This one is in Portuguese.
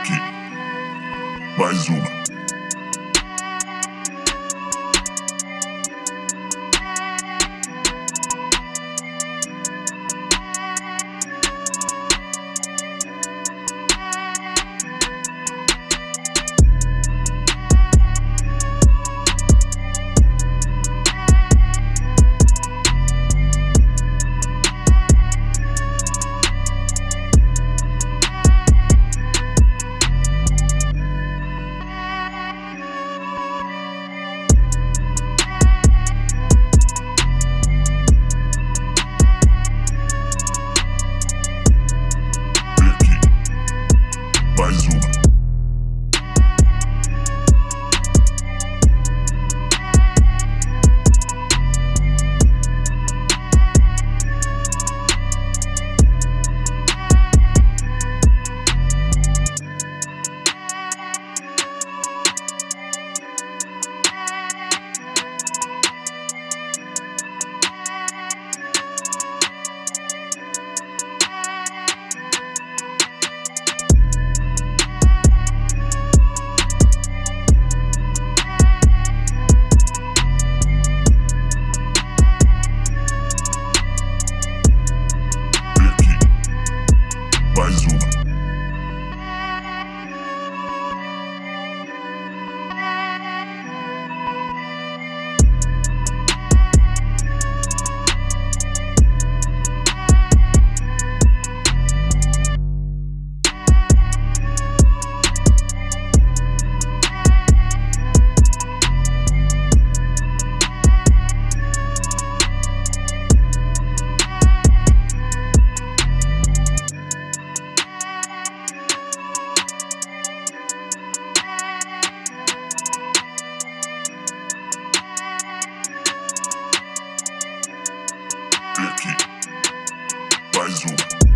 aqui. Mais uma. Mais uma. aqui. Mais uma.